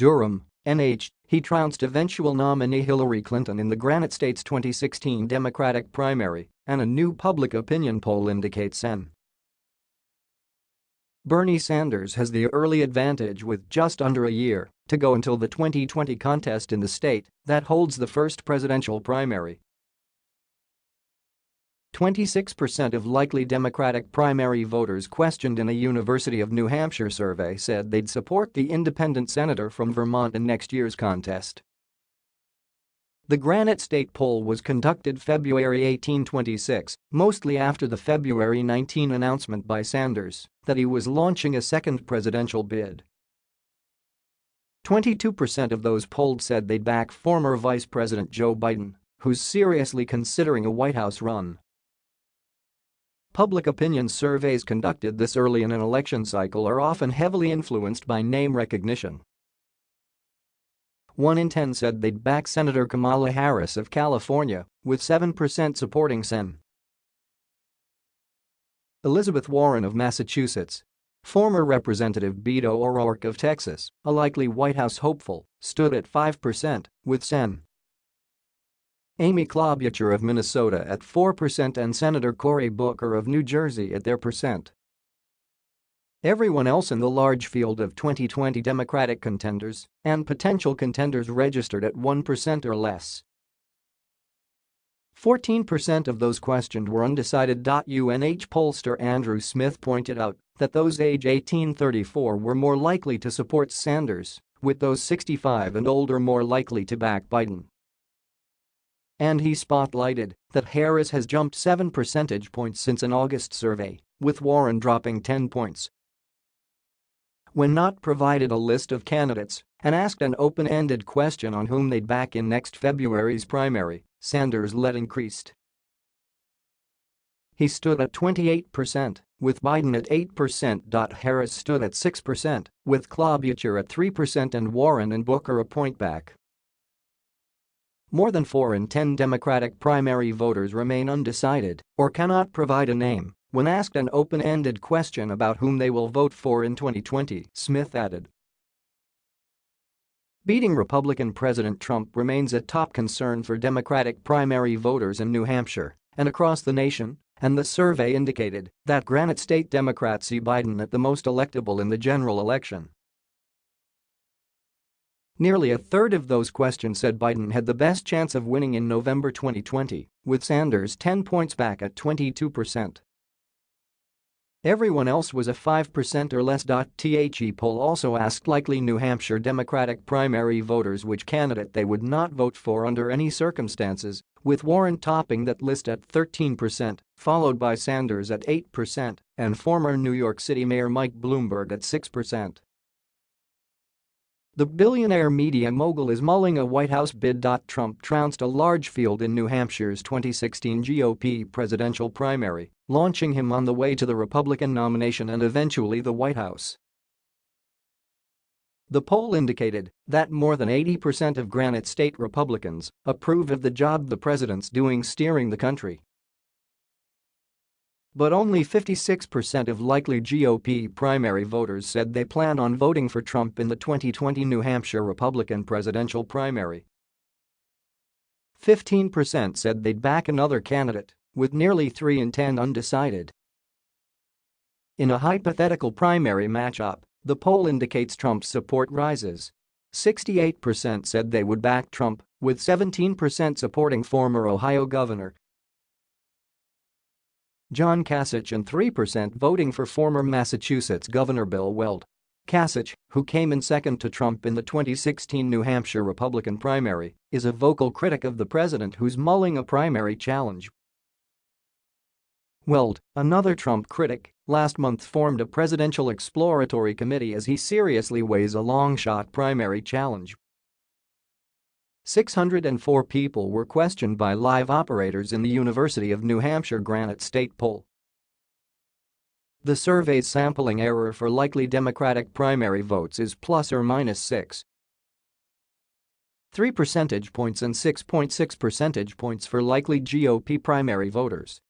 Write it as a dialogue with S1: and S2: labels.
S1: Durham, NH, he trounced eventual nominee Hillary Clinton in the Granite State's 2016 Democratic primary, and a new public opinion poll indicates N. Bernie Sanders has the early advantage with just under a year to go until the 2020 contest in the state that holds the first presidential primary. 26% of likely Democratic primary voters questioned in a University of New Hampshire survey said they'd support the independent senator from Vermont in next year's contest. The Granite State poll was conducted February 1826, mostly after the February 19 announcement by Sanders that he was launching a second presidential bid. 22% of those polled said they'd back former Vice President Joe Biden, who's seriously considering a White House run. Public opinion surveys conducted this early in an election cycle are often heavily influenced by name recognition. 1 in 10 said they'd back Senator Kamala Harris of California, with 7% supporting Sen. Elizabeth Warren of Massachusetts. Former Representative Beto O'Rourke of Texas, a likely White House hopeful, stood at 5%, with Sen. Amy Klobuchar of Minnesota at 4% and Senator Cory Booker of New Jersey at their percent. Everyone else in the large field of 2020 Democratic contenders and potential contenders registered at 1% or less. 14% of those questioned were undecided. UNH pollster Andrew Smith pointed out that those age 18-34 were more likely to support Sanders, with those 65 and older more likely to back Biden. And he spotlighted that Harris has jumped 7 percentage points since an August survey, with Warren dropping 10 points when not provided a list of candidates and asked an open-ended question on whom they'd back in next February's primary, Sanders led increased. He stood at 28%, with Biden at 8%. Harris stood at 6%, with Klobuchar at 3% and Warren and Booker a point back. More than 4 in 10 Democratic primary voters remain undecided or cannot provide a name when asked an open-ended question about whom they will vote for in 2020, Smith added. Beating Republican President Trump remains a top concern for Democratic primary voters in New Hampshire and across the nation, and the survey indicated that Granite State Democrats see Biden at the most electable in the general election. Nearly a third of those questioned said Biden had the best chance of winning in November 2020, with Sanders 10 points back at 22%. Everyone else was a 5% or less. The poll also asked likely New Hampshire Democratic primary voters which candidate they would not vote for under any circumstances, with Warren topping that list at 13%, followed by Sanders at 8% and former New York City Mayor Mike Bloomberg at 6%. The billionaire media mogul is mulling a White House bid. Trump trounced a large field in New Hampshire's 2016 GOP presidential primary, launching him on the way to the Republican nomination and eventually the White House. The poll indicated that more than 80% of Granite State Republicans approve of the job the president's doing steering the country but only 56% of likely GOP primary voters said they plan on voting for Trump in the 2020 New Hampshire Republican presidential primary. 15% said they'd back another candidate, with nearly 3 in 10 undecided. In a hypothetical primary matchup, the poll indicates Trump's support rises. 68% said they would back Trump, with 17% supporting former Ohio Governor John Kasich and 3% voting for former Massachusetts Governor Bill Weld. Kasich, who came in second to Trump in the 2016 New Hampshire Republican primary, is a vocal critic of the president who's mulling a primary challenge. Weld, another Trump critic, last month formed a presidential exploratory committee as he seriously weighs a long-shot primary challenge 604 people were questioned by live operators in the University of New Hampshire Granite State poll. The survey's sampling error for likely Democratic primary votes is plus or minus 6. 3 percentage points and 6.6 percentage points for likely GOP primary voters.